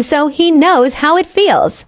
so he knows how it feels.